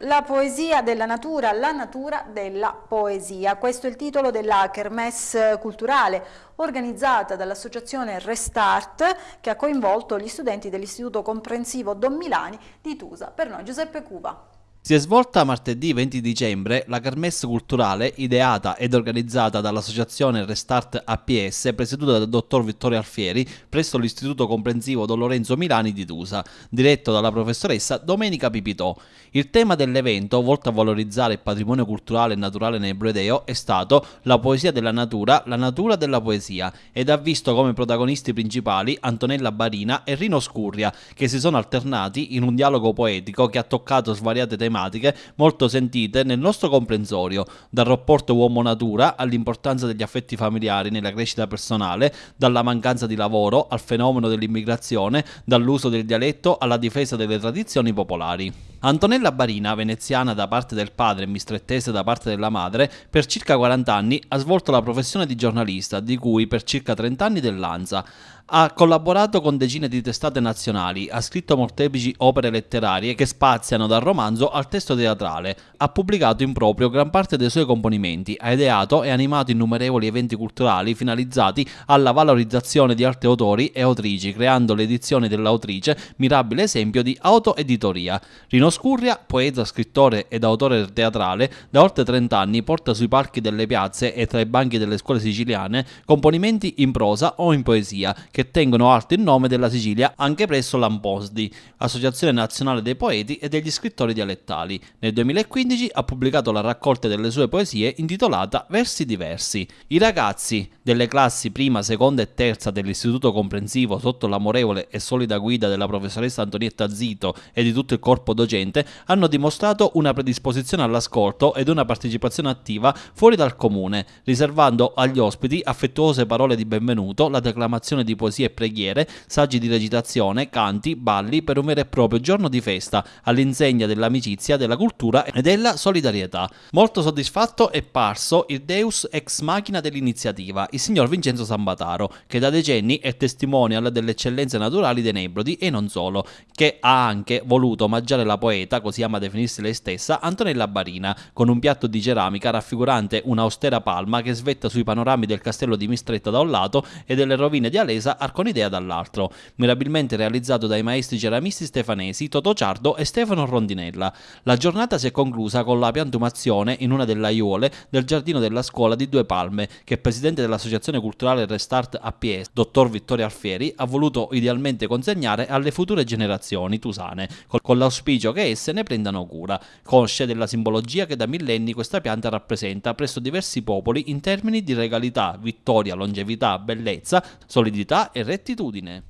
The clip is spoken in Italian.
La poesia della natura, la natura della poesia. Questo è il titolo della Kermesse culturale organizzata dall'associazione Restart che ha coinvolto gli studenti dell'Istituto Comprensivo Don Milani di Tusa. Per noi Giuseppe Cuba. Si è svolta martedì 20 dicembre la kermesse culturale ideata ed organizzata dall'associazione Restart APS presieduta dal dottor Vittorio Alfieri presso l'Istituto Comprensivo Don Lorenzo Milani di Tusa, diretto dalla professoressa Domenica Pipitò. Il tema dell'evento, volto a valorizzare il patrimonio culturale e naturale nebroedeo, è stato la poesia della natura, la natura della poesia ed ha visto come protagonisti principali Antonella Barina e Rino Scurria, che si sono alternati in un dialogo poetico che ha toccato svariate tematiche tematiche molto sentite nel nostro comprensorio, dal rapporto uomo-natura all'importanza degli affetti familiari nella crescita personale, dalla mancanza di lavoro al fenomeno dell'immigrazione, dall'uso del dialetto alla difesa delle tradizioni popolari. Antonella Barina, veneziana da parte del padre e mistrettese da parte della madre, per circa 40 anni ha svolto la professione di giornalista, di cui per circa 30 anni dell'ANSA. Ha collaborato con decine di testate nazionali, ha scritto molteplici opere letterarie che spaziano dal romanzo al testo teatrale, ha pubblicato in proprio gran parte dei suoi componimenti, ha ideato e animato innumerevoli eventi culturali finalizzati alla valorizzazione di altri autori e autrici, creando l'edizione dell'autrice, mirabile esempio di autoeditoria. Rino Scurria, poeta, scrittore ed autore teatrale, da oltre 30 anni porta sui palchi delle piazze e tra i banchi delle scuole siciliane componimenti in prosa o in poesia che tengono alto il nome della Sicilia anche presso l'Amposdi, Associazione Nazionale dei Poeti e degli Scrittori Dialettali. Nel 2015 ha pubblicato la raccolta delle sue poesie intitolata Versi diversi. I ragazzi delle classi prima, seconda e terza dell'Istituto Comprensivo sotto l'amorevole e solida guida della professoressa Antonietta Zito e di tutto il corpo docente hanno dimostrato una predisposizione all'ascolto ed una partecipazione attiva fuori dal comune, riservando agli ospiti affettuose parole di benvenuto, la declamazione di poesie e preghiere, saggi di recitazione, canti, balli per un vero e proprio giorno di festa, all'insegna dell'amicizia, della cultura e della solidarietà. Molto soddisfatto è parso il Deus ex machina dell'iniziativa, il signor Vincenzo Sambataro, che da decenni è testimonial delle eccellenze naturali dei Nebrodi e non solo, che ha anche voluto omaggiare la poeta, così ama definirsi lei stessa, Antonella Barina, con un piatto di ceramica raffigurante un'austera palma che svetta sui panorami del castello di Mistretta da un lato e delle rovine di Alesa Arconidea dall'altro, mirabilmente realizzato dai maestri ceramisti stefanesi Toto Ciardo e Stefano Rondinella. La giornata si è conclusa con la piantumazione in una delle aiuole del giardino della scuola di Due Palme, che il presidente dell'Associazione Culturale Restart APS, dottor Vittorio Alfieri, ha voluto idealmente consegnare alle future generazioni tusane, con l'auspicio auspicio che esse ne prendano cura, consce della simbologia che da millenni questa pianta rappresenta presso diversi popoli in termini di regalità, vittoria, longevità, bellezza, solidità e rettitudine.